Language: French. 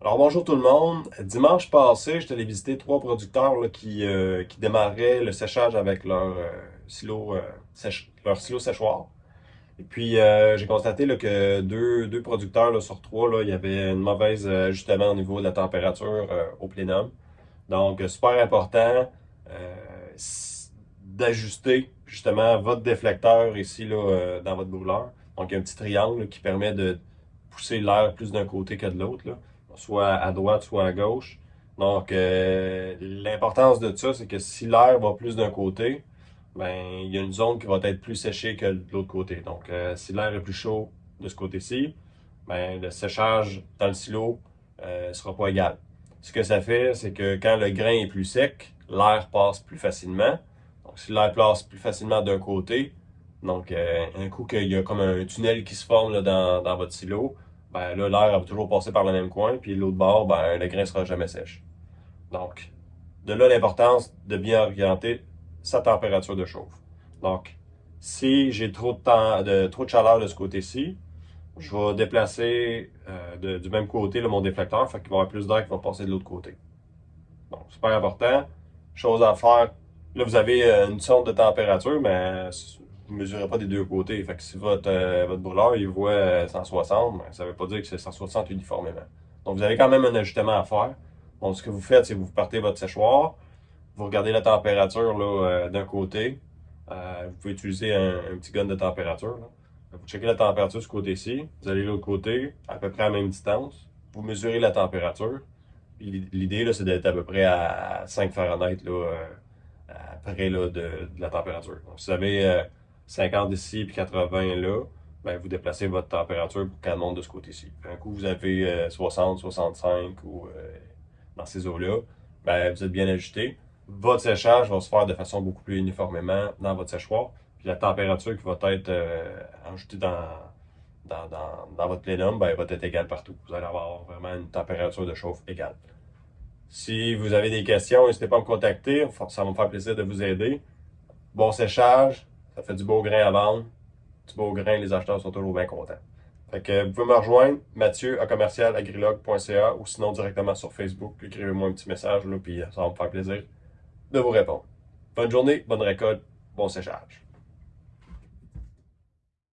Alors bonjour tout le monde. Dimanche passé, j'étais allé visiter trois producteurs qui, euh, qui démarraient le séchage avec leur euh, silo euh, leur silo séchoir. Et puis j'ai constaté que deux, deux producteurs sur trois, là, il y avait une mauvaise ajustement au niveau de la température au plénum. Donc super important d'ajuster justement votre déflecteur ici là, dans votre brûleur. Donc il y a un petit triangle qui permet de pousser l'air plus d'un côté que de l'autre soit à droite, soit à gauche. Donc, euh, l'importance de ça, c'est que si l'air va plus d'un côté, ben il y a une zone qui va être plus séchée que de l'autre côté. Donc, euh, si l'air est plus chaud de ce côté-ci, ben le séchage dans le silo ne euh, sera pas égal. Ce que ça fait, c'est que quand le grain est plus sec, l'air passe plus facilement. Donc, si l'air passe plus facilement d'un côté, donc un coup qu'il y a comme un tunnel qui se forme là, dans, dans votre silo, ben là, l'air va toujours passer par le même coin, puis l'autre bord, ben, le grain sera jamais sèche. Donc, de là l'importance de bien orienter sa température de chauffe. Donc, si j'ai trop de, temps, de, trop de chaleur de ce côté-ci, je vais déplacer euh, du même côté mon déflecteur, fait qu'il va y avoir plus d'air qui va passer de l'autre côté. Donc, super important. Chose à faire, là vous avez euh, une sonde de température, mais vous ne mesurez pas des deux côtés. Fait que si votre, euh, votre brûleur il voit 160, euh, ben, ça ne veut pas dire que c'est 160 uniformément. Donc vous avez quand même un ajustement à faire. Donc ce que vous faites, c'est que vous partez votre séchoir, vous regardez la température euh, d'un côté. vous pouvez utiliser un, petit gun de température. Vous checkez la température de ce côté-ci, vous allez de l'autre côté, à peu près à la même distance. Vous mesurez la température. L'idée, c'est d'être à peu près à 5 Fahrenheit là, là, de, la température. Donc, si vous avez 50 ici puis 80 là, ben, vous déplacez votre température pour qu'elle monte de ce côté-ci. Un coup, vous avez 60, euh, 65 ou euh, dans ces eaux-là, ben, vous êtes bien ajusté. Votre séchage va se faire de façon beaucoup plus uniformément dans votre séchoir. Puis la température qui va être euh, ajoutée dans, dans, dans, votre plénum ben, va être égale partout. Vous allez avoir vraiment une température de chauffe égale. Si vous avez des questions, n'hésitez pas à me contacter. Ça va me faire plaisir de vous aider. Bon séchage, ça fait du beau grain à vendre. Du beau grain, les acheteurs sont toujours bien contents. Fait que vous pouvez me rejoindre, Mathieu à commercial.agrilog.ca ou sinon directement sur Facebook. Écrivez-moi un petit message, là, puis ça va me faire plaisir de vous répondre. Bonne journée, bonne récolte, bon séchage.